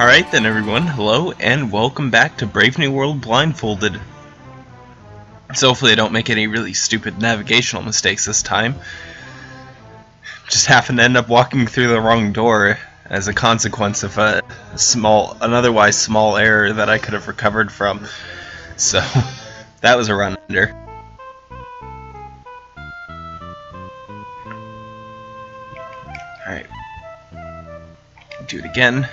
Alright then everyone, hello and welcome back to Brave New World Blindfolded. So hopefully I don't make any really stupid navigational mistakes this time. Just happen to end up walking through the wrong door as a consequence of a small, an otherwise small error that I could have recovered from. So, that was a run under. Alright. Do it again.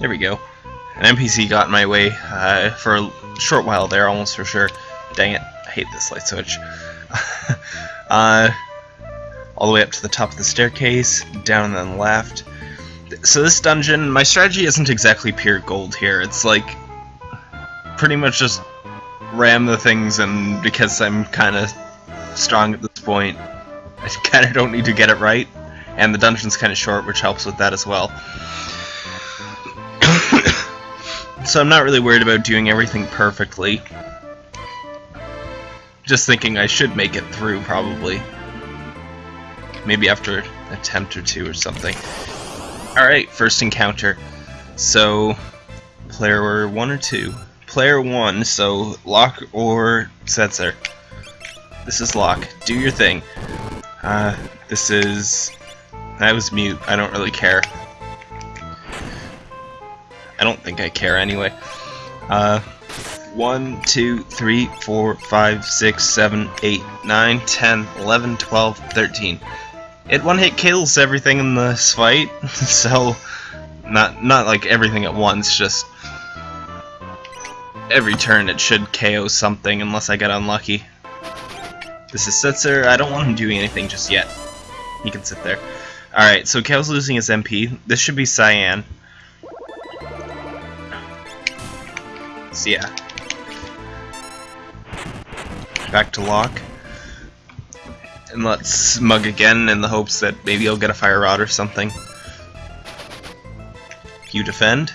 There we go. An NPC got in my way uh, for a short while there, almost for sure. Dang it, I hate this light switch. uh, all the way up to the top of the staircase, down and the left. So this dungeon, my strategy isn't exactly pure gold here. It's like pretty much just ram the things, and because I'm kind of strong at this point, I kind of don't need to get it right. And the dungeon's kind of short, which helps with that as well. So I'm not really worried about doing everything perfectly. Just thinking I should make it through, probably. Maybe after an attempt or two or something. Alright, first encounter. So, player one or two? Player one, so Locke or Setzer. This is Locke. Do your thing. Uh, this is... That was mute. I don't really care. I don't think I care anyway. Uh, 1, 2, 3, 4, 5, 6, 7, 8, 9, 10, 11, 12, 13. It one hit kills everything in this fight, so not not like everything at once, just every turn it should KO something unless I get unlucky. This is Setzer, I don't want him doing anything just yet. He can sit there. Alright, so Gau's losing his MP. This should be Cyan. So yeah. Back to Locke. And let's mug again in the hopes that maybe I'll get a fire rod or something. You defend.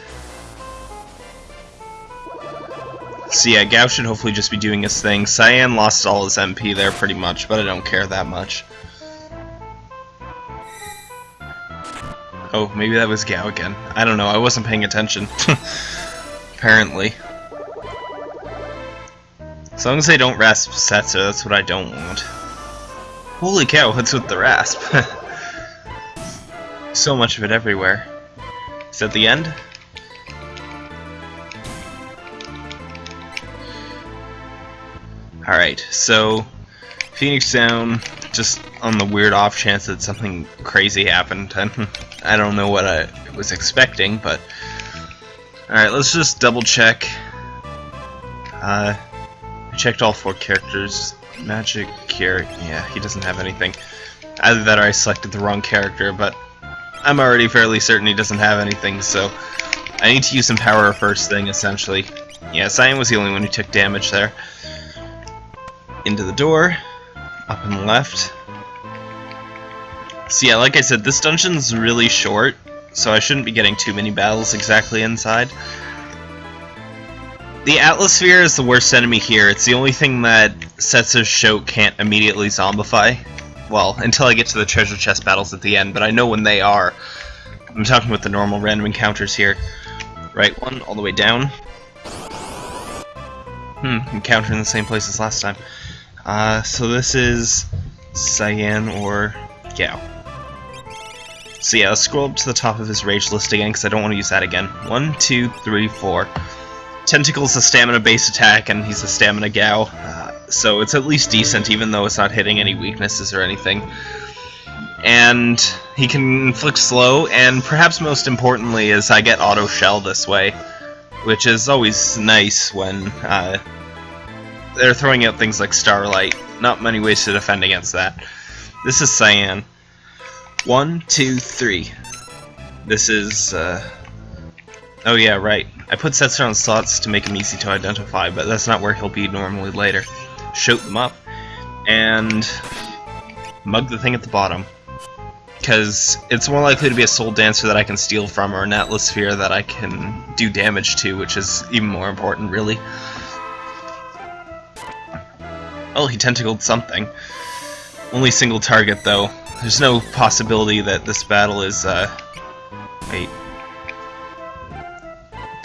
So yeah, Gau should hopefully just be doing his thing. Cyan lost all his MP there pretty much, but I don't care that much. Oh, maybe that was Gau again. I don't know, I wasn't paying attention. Apparently. As long as they don't rasp Setzer, that's what I don't want. Holy cow, what's with the rasp? so much of it everywhere. Is that the end? Alright, so Phoenix down, just on the weird off chance that something crazy happened. I don't know what I was expecting, but... Alright, let's just double check. Uh, Checked all four characters. Magic here, yeah, he doesn't have anything. Either that or I selected the wrong character, but I'm already fairly certain he doesn't have anything, so I need to use some power first thing, essentially. Yeah, Cyan was the only one who took damage there. Into the door, up and left. So yeah, like I said, this dungeon's really short, so I shouldn't be getting too many battles exactly inside. The Atmosphere is the worst enemy here. It's the only thing that Setzer's Shout can't immediately zombify. Well, until I get to the treasure chest battles at the end, but I know when they are. I'm talking about the normal random encounters here. Right one, all the way down. Hmm, encounter in the same place as last time. Uh, so this is Cyan or Gau. So yeah, let's scroll up to the top of his rage list again, because I don't want to use that again. One, two, three, four. Tentacle's a stamina based attack and he's a stamina gal, uh, so it's at least decent even though it's not hitting any weaknesses or anything. And he can inflict slow, and perhaps most importantly is I get auto shell this way, which is always nice when uh, they're throwing out things like Starlight. Not many ways to defend against that. This is Cyan. One, two, three. This is, uh... Oh yeah, right. I put Setzer on slots to make him easy to identify, but that's not where he'll be normally later. Shoot them up, and mug the thing at the bottom. Because it's more likely to be a Soul Dancer that I can steal from, or an Atmosphere that I can do damage to, which is even more important, really. Oh, he tentacled something. Only single target, though. There's no possibility that this battle is, uh... Wait.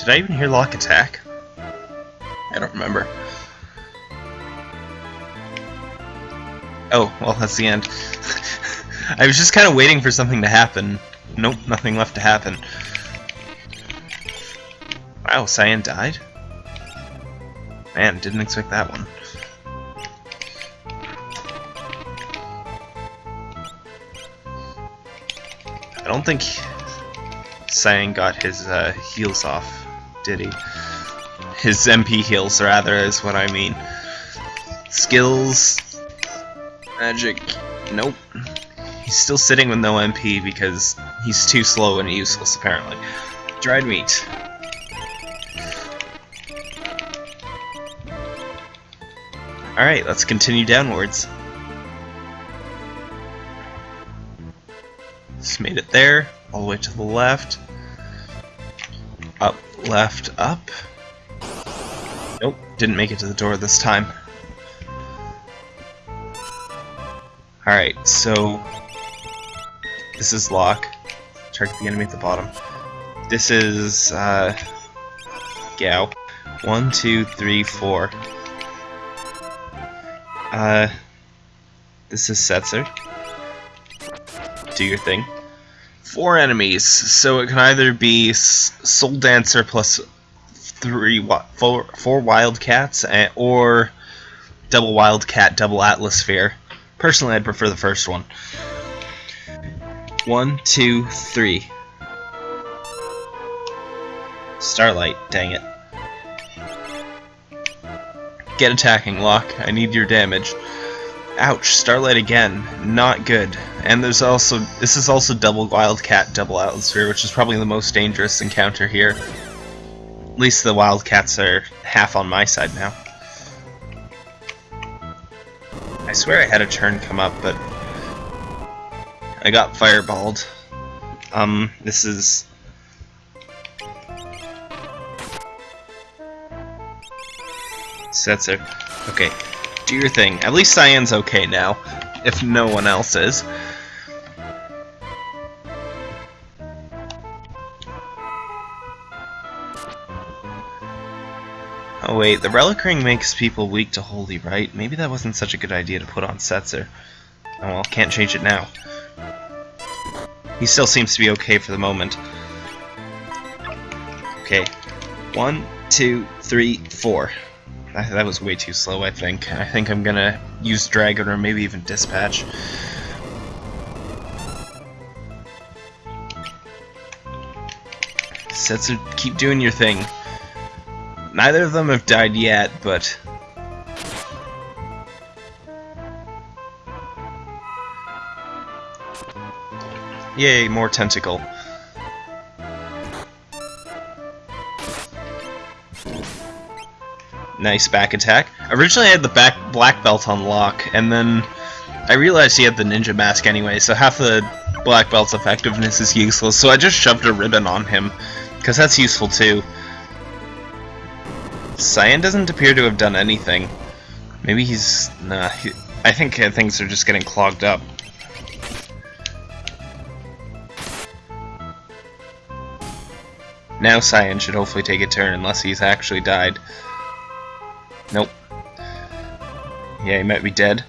Did I even hear Locke attack? I don't remember. Oh, well, that's the end. I was just kind of waiting for something to happen. Nope, nothing left to happen. Wow, Cyan died? Man, didn't expect that one. I don't think Cyan got his uh, heals off, did he? His MP heals, rather, is what I mean. Skills... Magic... Nope. He's still sitting with no MP because he's too slow and useless, apparently. Dried meat. Alright, let's continue downwards. Just made it there, all the way to the left. Left, up. Nope, didn't make it to the door this time. Alright, so... This is Locke. Target the enemy at the bottom. This is, uh... Gau. One, two, three, four. Uh, this is Setzer. Do your thing. Four enemies, so it can either be Soul Dancer plus three, four, four Wildcats, eh, or double Wildcat, double Atlas Sphere. Personally, I'd prefer the first one. One, two, three. Starlight, dang it. Get attacking, Locke. I need your damage. Ouch, Starlight again. Not good. And there's also, this is also double Wildcat, double Atmosphere, which is probably the most dangerous encounter here. At least the Wildcats are half on my side now. I swear I had a turn come up, but I got fireballed. Um, this is Setzer. Okay, do your thing. At least Cyan's okay now, if no one else is. Oh wait, the Relic Ring makes people weak to Holy, right? Maybe that wasn't such a good idea to put on Setzer. Oh well, can't change it now. He still seems to be okay for the moment. Okay. One, two, three, four. That was way too slow, I think. I think I'm gonna use Dragon or maybe even Dispatch. Setsu, keep doing your thing. Neither of them have died yet, but... Yay, more tentacle. Nice back attack. Originally I had the back black belt on Locke, and then I realized he had the ninja mask anyway, so half the black belt's effectiveness is useless, so I just shoved a ribbon on him, because that's useful too. Cyan doesn't appear to have done anything. Maybe he's... nah, he, I think things are just getting clogged up. Now Cyan should hopefully take a turn, unless he's actually died. Nope. Yeah, he might be dead.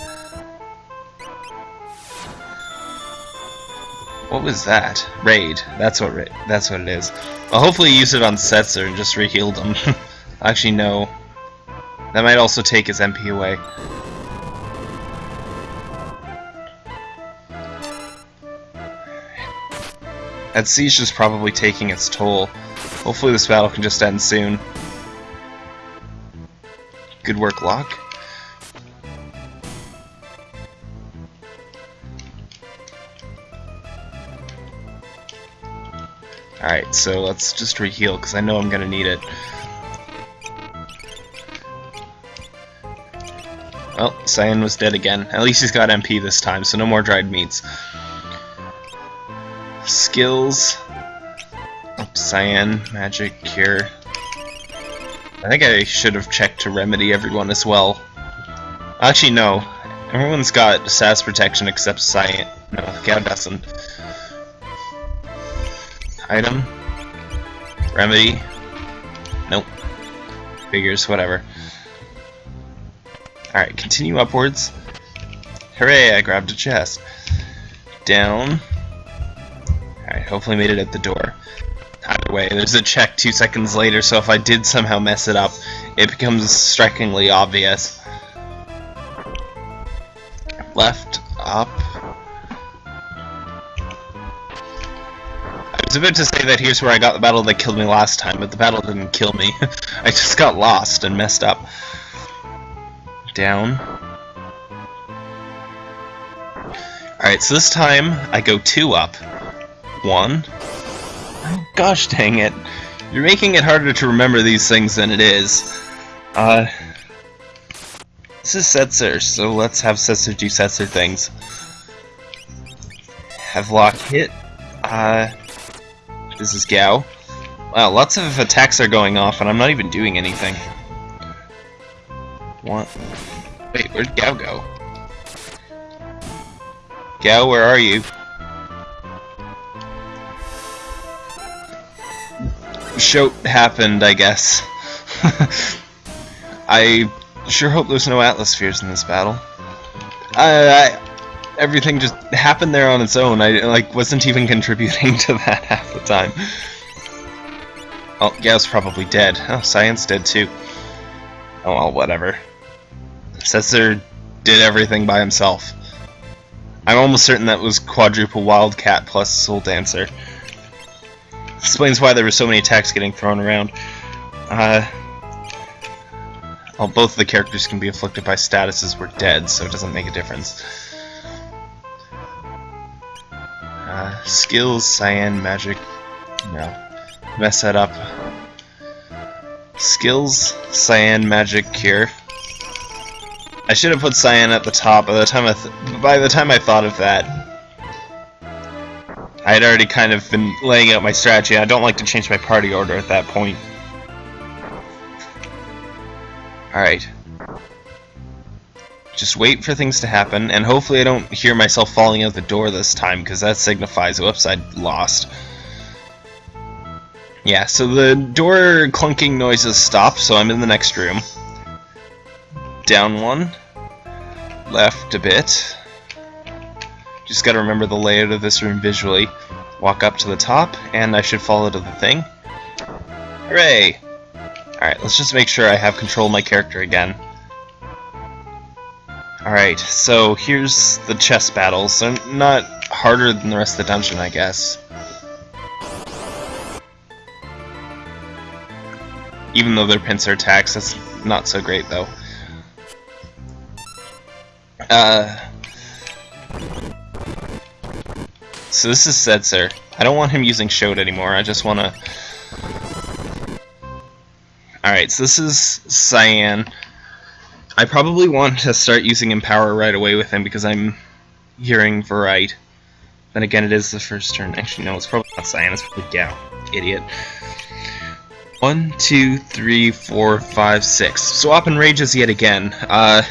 What was that? Raid. That's what that's what it is. Well, hopefully use it on Setzer and just re-healed him. Actually, no. That might also take his MP away. That siege is probably taking its toll. Hopefully this battle can just end soon. Good work, Locke. Alright, so let's just reheal, because I know I'm going to need it. Well, Cyan was dead again. At least he's got MP this time, so no more dried meats. Skills. Oh, Cyan, Magic, Cure. I think I should have checked to remedy everyone as well. Actually, no. Everyone's got SAS protection except Cyan. No, Gau doesn't. Item. Remedy. Nope. Figures, whatever. Alright, continue upwards. Hooray, I grabbed a chest. Down. Alright, hopefully made it at the door. Either way, there's a check two seconds later, so if I did somehow mess it up, it becomes strikingly obvious. Left, up. I was about to say that here's where I got the battle that killed me last time, but the battle didn't kill me. I just got lost and messed up. Down. Alright, so this time I go two up. One. Gosh dang it. You're making it harder to remember these things than it is. Uh, this is Setzer, so let's have Setzer do Setzer things. Have Locke hit. Uh, this is Gau. Wow, lots of attacks are going off, and I'm not even doing anything. What? Wait, where'd Gau go? Gau, where are you? Shoat happened, I guess. I sure hope there's no Atlaspheres in this battle. I, I, everything just happened there on its own. I like wasn't even contributing to that half the time. Oh, Gau's probably dead. Oh, Cyan's dead too. Oh well, whatever. Setzer did everything by himself. I'm almost certain that was quadruple Wildcat plus Soul Dancer. Explains why there were so many attacks getting thrown around. Uh, well, both of the characters can be afflicted by statuses were dead, so it doesn't make a difference. Uh, skills, cyan, magic, no. Mess that up. Skills, cyan, magic, cure. I should have put cyan at the top. By the time I by the time I thought of that, I had already kind of been laying out my strategy. I don't like to change my party order at that point. Alright. Just wait for things to happen, and hopefully I don't hear myself falling out the door this time, because that signifies, whoops, I lost. Yeah, so the door clunking noises stop, so I'm in the next room. Down one. Left a bit. Just gotta remember the layout of this room visually. Walk up to the top, and I should follow to the thing. Hooray! Alright, let's just make sure I have control of my character again. Alright, so here's the chess battles. They're not harder than the rest of the dungeon, I guess. Even though they're pincer attacks, that's not so great, though. Uh, So this is Setzer. I don't want him using Shoat anymore, I just want to... Alright, so this is Cyan. I probably want to start using Empower right away with him because I'm hearing Verite. Then again, it is the first turn. Actually, no, it's probably not Cyan, it's probably Gau. Idiot. One, two, three, four, five, six. Swap and rages yet again. Uh,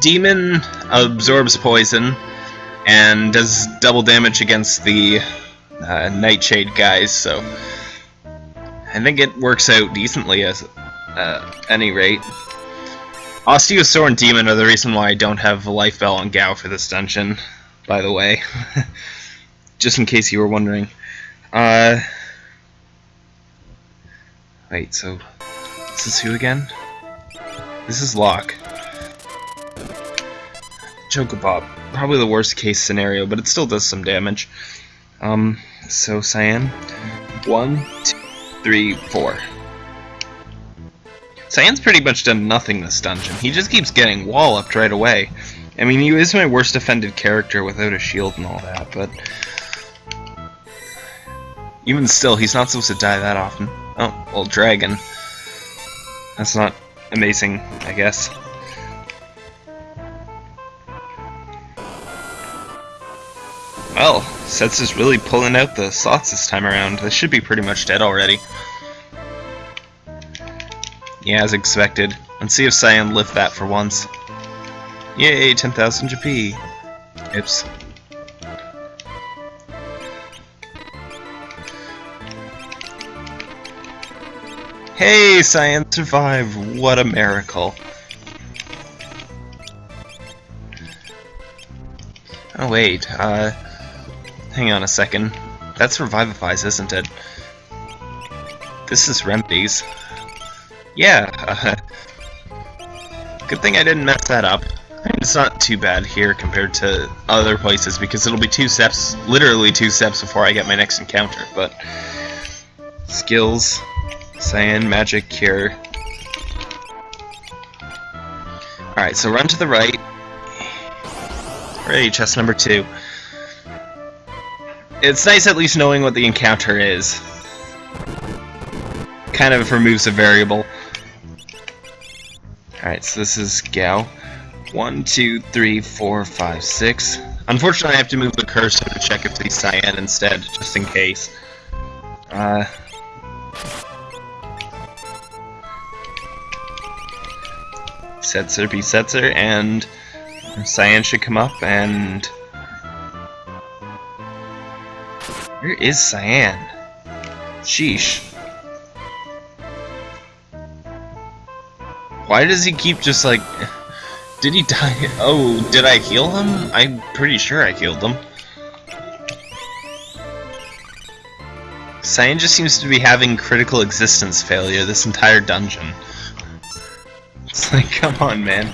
Demon absorbs poison and does double damage against the uh, Nightshade guys, so I think it works out decently as uh, any rate. Osteosaur and Demon are the reason why I don't have Life Bell on Gau for this dungeon, by the way. Just in case you were wondering. Uh, wait, so this is who again? This is Locke. Chocobob probably the worst case scenario, but it still does some damage. Um, so Cyan, one, two, three, four. Cyan's pretty much done nothing this dungeon. He just keeps getting walloped right away. I mean, he is my worst offended character without a shield and all that, but... Even still, he's not supposed to die that often. Oh, well, Dragon. That's not amazing, I guess. Well, Sets is really pulling out the slots this time around. This should be pretty much dead already. Yeah, as expected. Let's see if Cyan lift that for once. Yay, 10,000 GP. Oops. Hey, Cyan survived! What a miracle. Oh wait, uh... Hang on a second. That's Revivifies, isn't it? This is Remedies. Yeah, uh, Good thing I didn't mess that up. It's not too bad here compared to other places because it'll be two steps, literally two steps before I get my next encounter, but... Skills, Cyan, Magic, Cure. Alright, so run to the right. Ready, chest number two. It's nice at least knowing what the encounter is. Kind of removes a variable. Alright, so this is Gau. One, two, three, four, five, six. Unfortunately, I have to move the cursor to check if he's Cyan instead, just in case. Uh... Setzer be Setzer, and Cyan should come up, and... Where is Cyan? Sheesh. Why does he keep just like... Did he die? Oh, did I heal him? I'm pretty sure I healed him. Cyan just seems to be having critical existence failure this entire dungeon. It's like, come on, man.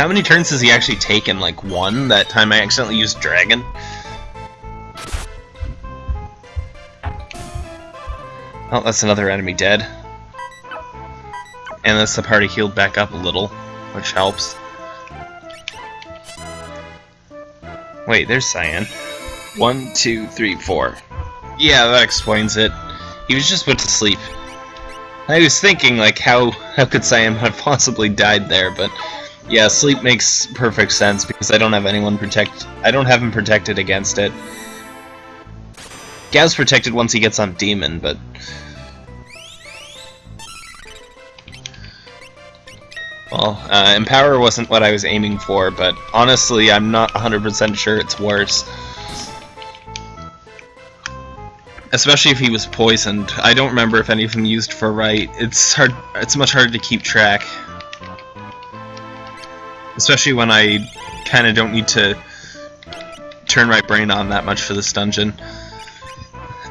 How many turns has he actually taken? Like one? That time I accidentally used Dragon? Oh, that's another enemy dead. And that's the party healed back up a little, which helps. Wait, there's Cyan. One, two, three, four. Yeah, that explains it. He was just put to sleep. I was thinking, like, how, how could Cyan have possibly died there, but... Yeah, sleep makes perfect sense, because I don't have anyone protect... I don't have him protected against it. Gau's protected once he gets on Demon, but Well, uh, Empower wasn't what I was aiming for, but honestly, I'm not 100% sure it's worse. Especially if he was poisoned. I don't remember if any of them used for right. It's hard. It's much harder to keep track. Especially when I kind of don't need to turn my brain on that much for this dungeon.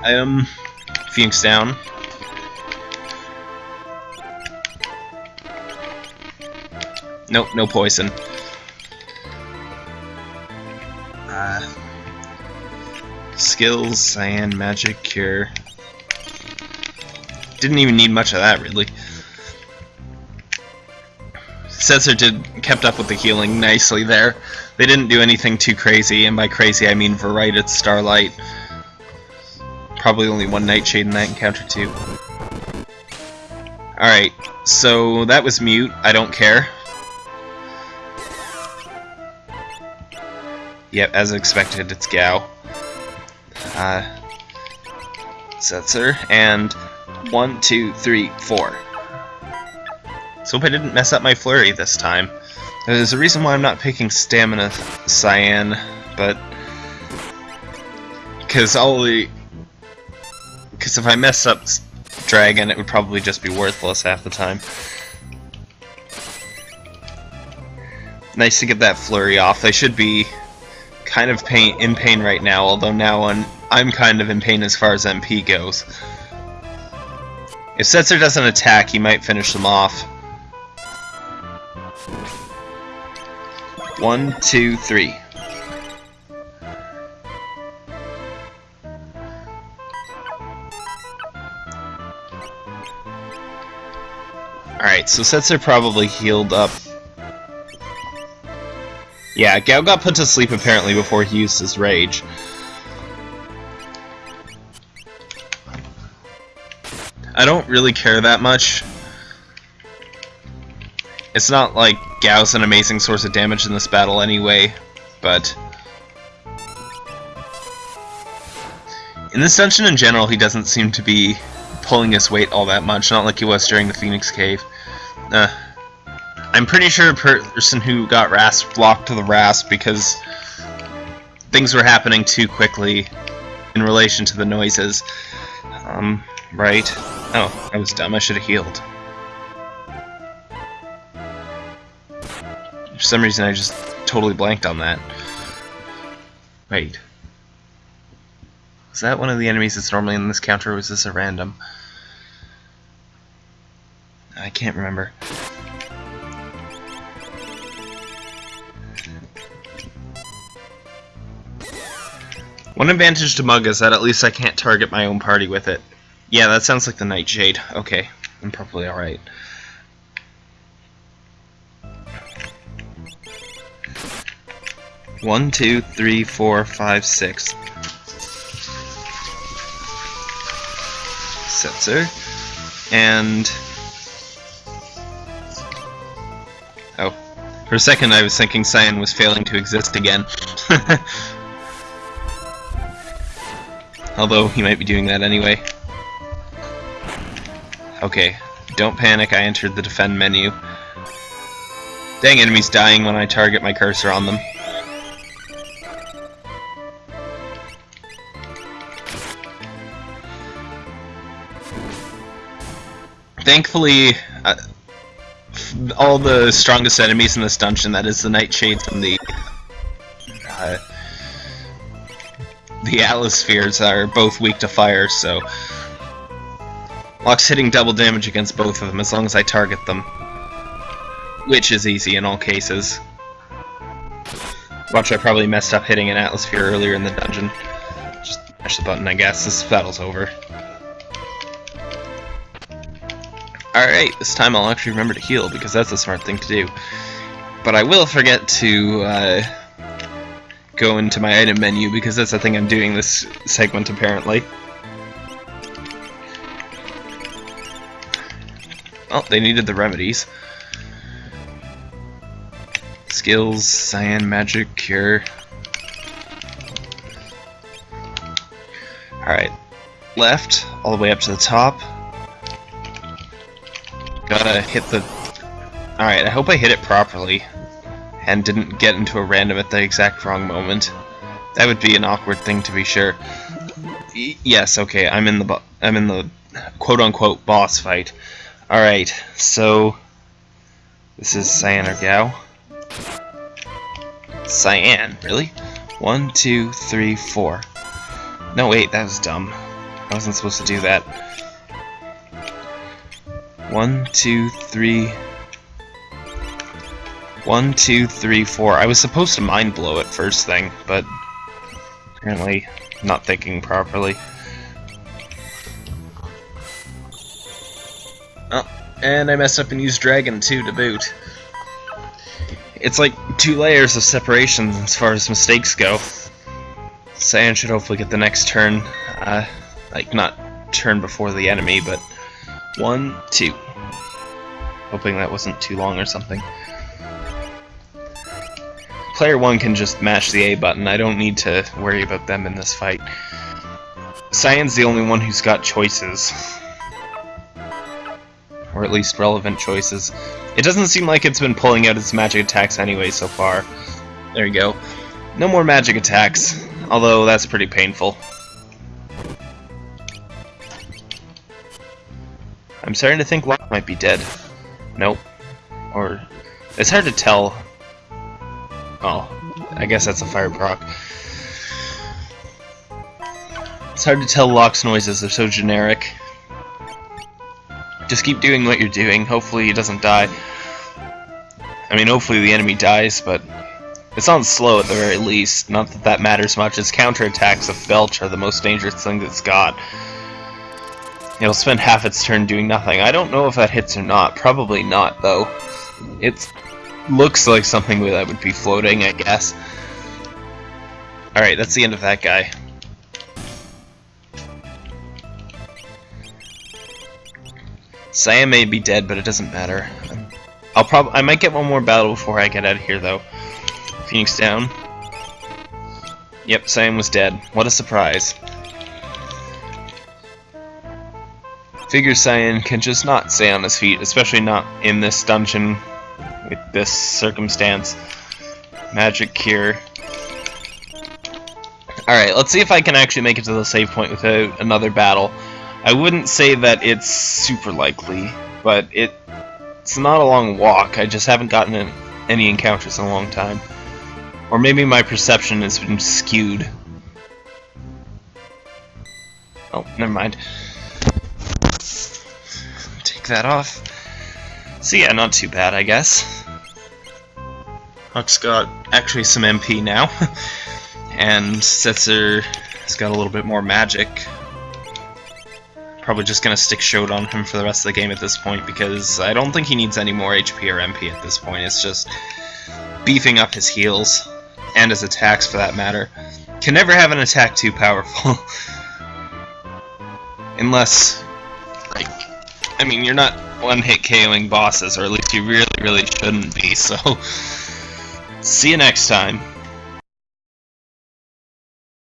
I am Phoenix down. Nope, no poison. Uh, skills, cyan, magic, cure. Didn't even need much of that, really. Setzer did kept up with the healing nicely there. They didn't do anything too crazy, and by crazy I mean Varited Starlight. Probably only one Nightshade in that encounter too. Alright, so that was mute. I don't care. Yep, as expected, it's Gau. Uh, Setzer, and one, two, three, four. So hope I didn't mess up my flurry this time. There's a reason why I'm not picking Stamina Cyan, but... Because the... Because if I mess up Dragon, it would probably just be worthless half the time. Nice to get that flurry off. They should be kind of pain in pain right now, although now I'm, I'm kind of in pain as far as MP goes. If Setzer doesn't attack, he might finish them off. One, two, three. Alright, so Setzer probably healed up yeah, Gau got put to sleep apparently before he used his rage. I don't really care that much. It's not like Gau's an amazing source of damage in this battle anyway, but... In this dungeon in general, he doesn't seem to be pulling his weight all that much, not like he was during the Phoenix Cave. Uh, I'm pretty sure the person who got Rasp blocked to the Rasp because things were happening too quickly in relation to the noises. Um, right. Oh, I was dumb. I should have healed. For some reason, I just totally blanked on that. Wait. Was that one of the enemies that's normally in this counter, or was this a random? I can't remember. One advantage to Mug is that at least I can't target my own party with it. Yeah, that sounds like the Nightshade. Okay, I'm probably alright. One, two, three, four, five, six. Setzer. And... Oh. For a second I was thinking Cyan was failing to exist again. Although, he might be doing that anyway. Okay, don't panic, I entered the defend menu. Dang, enemies dying when I target my cursor on them. Thankfully, uh, all the strongest enemies in this dungeon, that is the Nightshades and the uh, the Atlas Spheres, are both weak to fire, so Locke's hitting double damage against both of them as long as I target them. Which is easy in all cases. Watch, I probably messed up hitting an Atlas Sphere earlier in the dungeon. Just mash the button, I guess. This battle's over. Alright, this time I'll actually remember to heal, because that's a smart thing to do. But I will forget to uh, go into my item menu, because that's the thing I'm doing this segment, apparently. Oh, they needed the remedies. Skills, Cyan, Magic, Cure. Alright. Left, all the way up to the top. Gotta hit the... Alright, I hope I hit it properly. And didn't get into a random at the exact wrong moment. That would be an awkward thing to be sure. Y yes, okay, I'm in the I'm in the quote-unquote boss fight. Alright, so... This is Cyan or Gau. Cyan, really? One, two, three, four. No, wait, that was dumb. I wasn't supposed to do that. One, two, three... One, two, three, four. I was supposed to mind blow it first thing, but apparently not thinking properly. Oh, and I messed up and used Dragon too to boot. It's like two layers of separation as far as mistakes go. Cyan should hopefully get the next turn, uh, like not turn before the enemy, but one, two. Hoping that wasn't too long or something. Player 1 can just mash the A button, I don't need to worry about them in this fight. Cyan's the only one who's got choices. Or at least relevant choices. It doesn't seem like it's been pulling out its magic attacks anyway so far. There you go. No more magic attacks, although that's pretty painful. I'm starting to think Locke might be dead. Nope. Or... It's hard to tell. Oh, I guess that's a fire proc. It's hard to tell Locke's noises, they're so generic. Just keep doing what you're doing, hopefully he doesn't die. I mean, hopefully the enemy dies, but it's on slow at the very least. Not that that matters much, its counterattacks of Belch are the most dangerous thing it's got. It'll spend half its turn doing nothing. I don't know if that hits or not. Probably not, though. It looks like something that would be floating, I guess. Alright, that's the end of that guy. Cyan may be dead, but it doesn't matter. I'll probably I might get one more battle before I get out of here, though. Phoenix down. Yep, Cyan was dead. What a surprise. Figure Cyan can just not stay on his feet, especially not in this dungeon with this circumstance. Magic Cure. Alright, let's see if I can actually make it to the save point without another battle. I wouldn't say that it's super likely, but it, it's not a long walk. I just haven't gotten any encounters in a long time. Or maybe my perception has been skewed. Oh, never mind. That off. So yeah, not too bad, I guess. Huck's got actually some MP now. and Setzer has got a little bit more magic. Probably just gonna stick Showed on him for the rest of the game at this point because I don't think he needs any more HP or MP at this point. It's just beefing up his heals and his attacks for that matter. Can never have an attack too powerful. Unless, like, I mean, you're not one-hit KOing bosses, or at least you really, really shouldn't be, so... See you next time.